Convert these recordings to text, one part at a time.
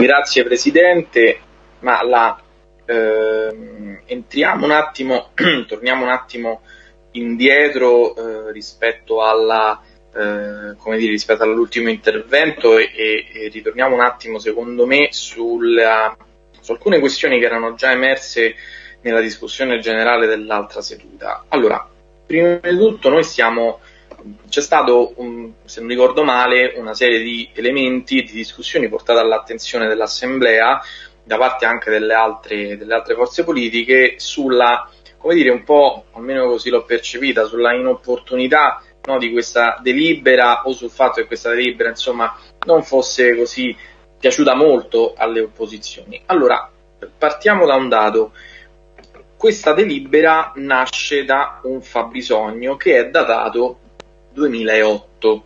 Grazie Presidente, ma la, eh, entriamo un attimo, torniamo un attimo indietro eh, rispetto alla eh, dire, rispetto all'ultimo intervento e, e, ritorniamo un attimo, secondo me, sulla, su alcune questioni che erano già emerse nella discussione generale dell'altra seduta. Allora, prima di tutto noi stiamo c'è stato, un, se non ricordo male, una serie di elementi di discussioni portate all'attenzione dell'Assemblea da parte anche delle altre, delle altre forze politiche sulla, come dire, un po', almeno così l'ho percepita, sulla inopportunità no, di questa delibera o sul fatto che questa delibera, insomma, non fosse così piaciuta molto alle opposizioni. Allora, partiamo da un dato. Questa delibera nasce da un fabbisogno che è datato 2008.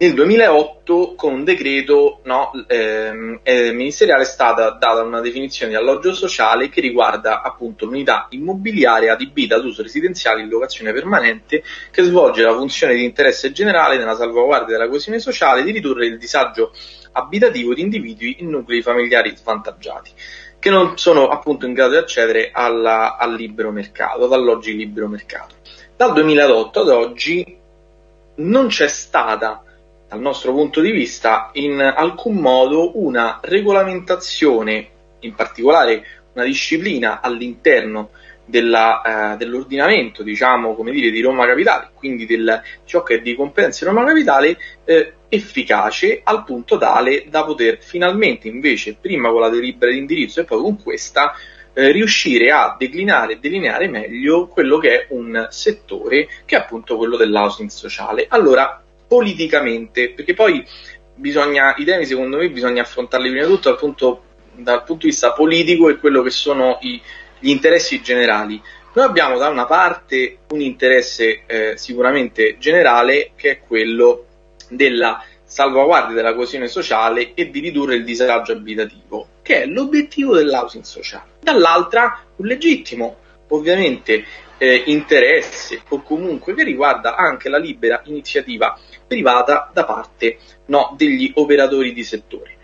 Nel 2008 con un decreto no, ehm, eh, ministeriale è stata data una definizione di alloggio sociale che riguarda appunto l'unità immobiliare adibita ad uso residenziale in locazione permanente che svolge la funzione di interesse generale nella salvaguardia della coesione sociale di ridurre il disagio abitativo di individui in nuclei familiari svantaggiati che non sono appunto in grado di accedere alla, al libero mercato, ad alloggi libero mercato. Dal 2008 ad oggi non c'è stata, dal nostro punto di vista, in alcun modo una regolamentazione, in particolare una disciplina all'interno della, eh, dell'ordinamento, diciamo, come dire, di Roma Capitale, quindi del, ciò che è di competenza di Roma Capitale, eh, efficace al punto tale da poter finalmente, invece, prima con la delibera di indirizzo e poi con questa, eh, riuscire a declinare e delineare meglio quello che è un settore che è appunto quello dell'housing sociale. Allora, politicamente, perché poi bisogna, i temi secondo me bisogna affrontarli prima di tutto dal punto, dal punto di vista politico e quello che sono i, gli interessi generali. Noi abbiamo da una parte un interesse eh, sicuramente generale che è quello della salvaguardia della coesione sociale e di ridurre il disagio abitativo, che è l'obiettivo dell'housing sociale. Dall'altra, un legittimo, ovviamente, eh, interesse o comunque che riguarda anche la libera iniziativa privata da parte no, degli operatori di settore.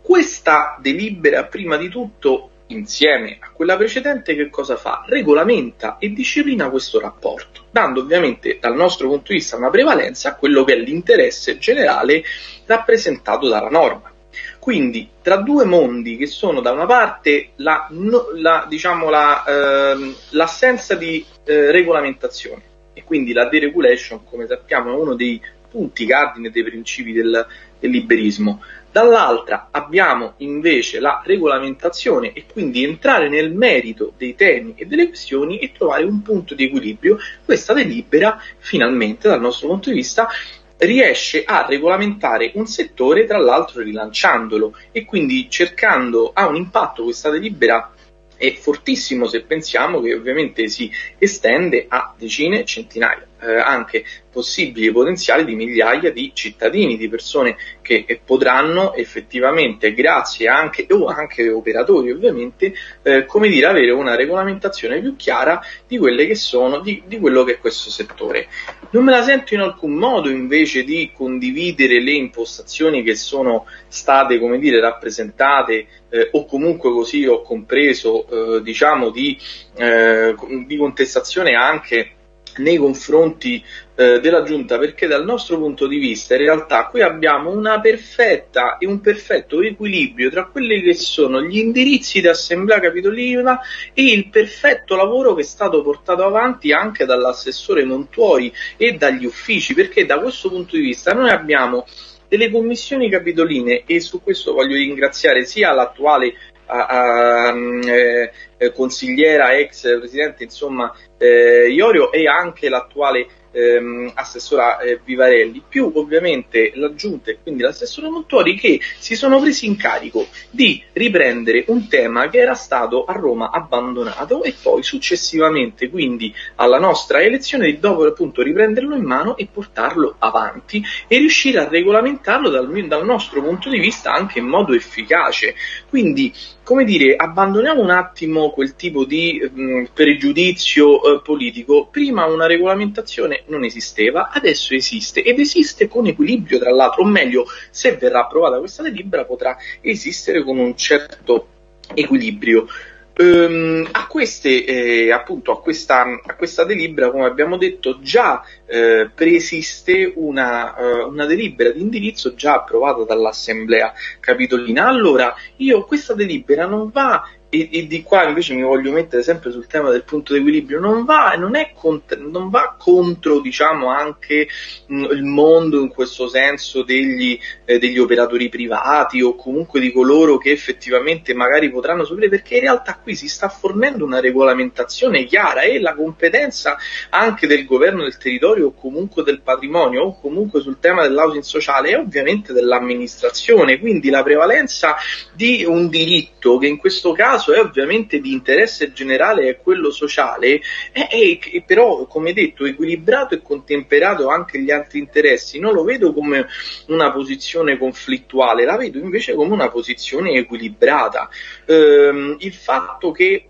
Questa delibera, prima di tutto, insieme a quella precedente, che cosa fa? Regolamenta e disciplina questo rapporto, dando ovviamente dal nostro punto di vista una prevalenza a quello che è l'interesse generale rappresentato dalla norma. Quindi tra due mondi che sono da una parte la, la, diciamo la, eh, l'assenza di eh, regolamentazione e quindi la deregulation, come sappiamo, è uno dei punti cardine dei principi del, del liberismo, Dall'altra abbiamo invece la regolamentazione e quindi entrare nel merito dei temi e delle questioni e trovare un punto di equilibrio. Questa delibera finalmente dal nostro punto di vista riesce a regolamentare un settore tra l'altro rilanciandolo e quindi cercando ha un impatto questa delibera è fortissimo se pensiamo che ovviamente si estende a decine, centinaia, eh, anche possibili potenziali di migliaia di cittadini, di persone che eh, potranno effettivamente, grazie anche, o anche operatori ovviamente, eh, come dire, avere una regolamentazione più chiara di quelle che sono, di, di quello che è questo settore. Non me la sento in alcun modo invece di condividere le impostazioni che sono state, come dire, rappresentate eh, o comunque così ho compreso, eh, diciamo, di, eh, di contestazione anche nei confronti eh, della Giunta perché dal nostro punto di vista in realtà qui abbiamo una perfetta e un perfetto equilibrio tra quelli che sono gli indirizzi di Assemblea Capitolina e il perfetto lavoro che è stato portato avanti anche dall'assessore Montuori e dagli uffici perché da questo punto di vista noi abbiamo delle commissioni capitoline e su questo voglio ringraziare sia l'attuale a, a, eh, eh, consigliera, ex presidente, insomma, eh, Iorio e anche l'attuale ehm, assessora eh, Vivarelli, più ovviamente la giunta e quindi l'assessore Montori che si sono presi in carico di riprendere un tema che era stato a Roma abbandonato e poi successivamente quindi alla nostra elezione di dopo appunto riprenderlo in mano e portarlo avanti e riuscire a regolamentarlo dal, dal nostro punto di vista anche in modo efficace. Quindi come dire, abbandoniamo un attimo quel tipo di mh, pregiudizio eh, politico, prima una regolamentazione non esisteva, adesso esiste ed esiste con equilibrio tra l'altro, o meglio, se verrà approvata questa delibera potrà esistere con un certo equilibrio. Um, a, queste, eh, appunto, a, questa, a questa delibera, come abbiamo detto, già eh, preesiste una, uh, una, delibera di indirizzo già approvata dall'Assemblea Capitolina. Allora, io questa delibera non va e, e, di qua invece mi voglio mettere sempre sul tema del punto di equilibrio, non va, non cont- non va contro diciamo, anche mh, il mondo in questo senso degli, eh, degli, operatori privati o comunque di coloro che effettivamente magari potranno soffrire, perché in realtà qui si sta fornendo una regolamentazione chiara e la competenza anche del governo del territorio o comunque del patrimonio o comunque sul tema dell'housing sociale è ovviamente dell'amministrazione, quindi la prevalenza di un diritto che in questo caso caso è ovviamente di interesse generale è quello sociale, è, è, è però, come detto, equilibrato e contemperato anche gli altri interessi. Non lo vedo come una posizione conflittuale, la vedo invece come una posizione equilibrata. Ehm, il fatto che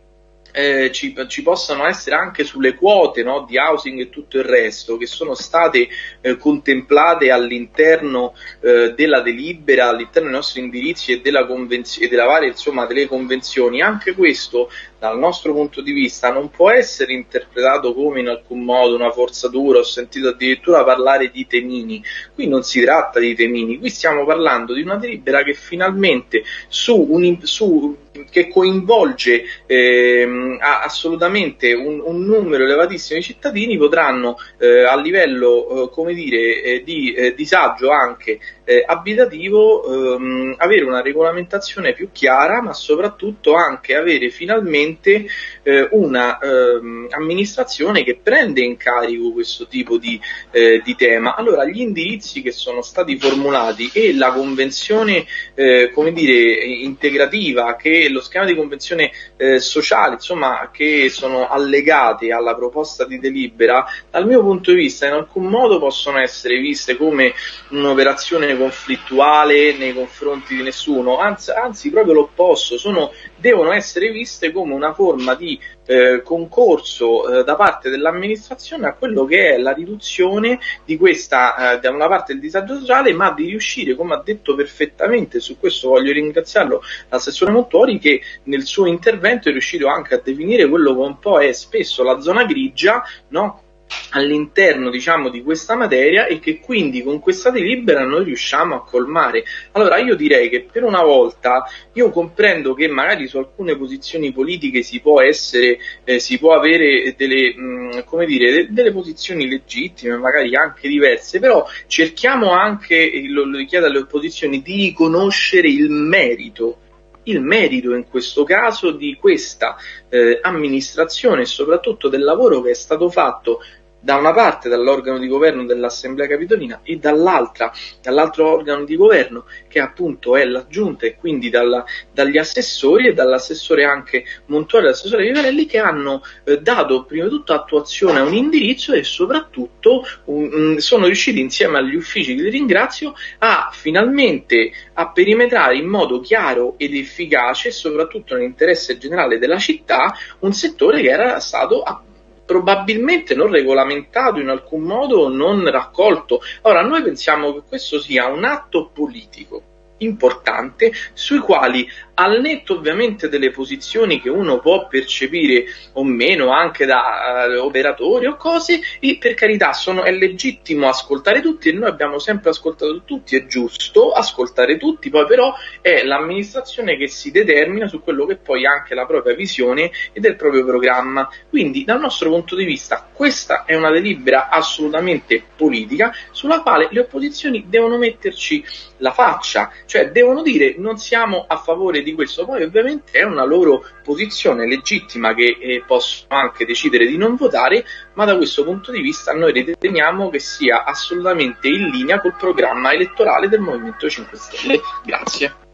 eh, ci, ci, possano essere anche sulle quote no, di housing e tutto il resto che sono state eh, contemplate all'interno eh, della delibera, all'interno dei nostri indirizzi e della, convenz- e della varia, insomma, delle convenzioni, anche questo dal nostro punto di vista non può essere interpretato come in alcun modo una forzatura, ho sentito addirittura parlare di temini, qui non si tratta di temini, qui stiamo parlando di una delibera che finalmente su, un, su che coinvolge ehm, assolutamente un, un, numero elevatissimo di cittadini potranno eh, a livello eh, come dire, eh, di eh, disagio anche eh, abitativo ehm, avere una regolamentazione più chiara ma soprattutto anche avere finalmente eh, una ehm, amministrazione che prende in carico questo tipo di, di, tema. Allora gli indirizzi che sono stati formulati e la convenzione come dire, integrativa che lo schema di convenzione eh, sociale, insomma, che sono allegate alla proposta di delibera, dal mio punto di vista in alcun modo possono essere viste come un'operazione conflittuale nei confronti di nessuno, anzi, anzi proprio l'opposto, sono, devono essere viste come una forma di eh, concorso eh, da parte dell'amministrazione a quello che è la riduzione di questa, eh, da una parte del disagio sociale, ma di riuscire, come ha detto perfettamente, su questo voglio ringraziarlo l'assessore Montori, che nel suo intervento è riuscito anche a definire quello che un po' è spesso la zona grigia, no? All'interno diciamo di questa materia e che quindi con questa delibera noi riusciamo a colmare. Allora io direi che per una volta io comprendo che magari su alcune posizioni politiche si può essere, eh, si può avere delle, mh, come dire, de- delle posizioni legittime, magari anche diverse, però cerchiamo anche, lo, lo richiedo alle opposizioni, di riconoscere il merito il merito in questo caso di questa eh, amministrazione e soprattutto del lavoro che è stato fatto da una parte dall'organo di governo dell'Assemblea Capitolina e dall'altra dall'altro organo di governo che appunto è la giunta e quindi dalla, dagli assessori e dall'assessore anche Montuale e l'assessore Vivarelli che hanno eh, dato prima di tutto attuazione a un indirizzo e soprattutto um, sono riusciti insieme agli uffici che li ringrazio a finalmente a perimetrare in modo chiaro ed efficace soprattutto nell'interesse generale della città un settore che era stato appunto probabilmente non regolamentato in alcun modo, non raccolto. Ora, noi pensiamo che questo sia un atto politico importante sui quali al netto ovviamente delle posizioni che uno può percepire o meno anche da uh, operatori o cose, e per carità sono, è legittimo ascoltare tutti e noi abbiamo sempre ascoltato tutti, è giusto ascoltare tutti, poi però è l'amministrazione che si determina su quello che poi è anche la propria visione e del proprio programma. Quindi dal nostro punto di vista questa è una delibera assolutamente politica sulla quale le opposizioni devono metterci la faccia, cioè devono dire non siamo a favore di di questo. Poi ovviamente è una loro posizione legittima che eh, possono anche decidere di non votare, ma da questo punto di vista noi riteniamo che sia assolutamente in linea col programma elettorale del Movimento 5 Stelle. Grazie.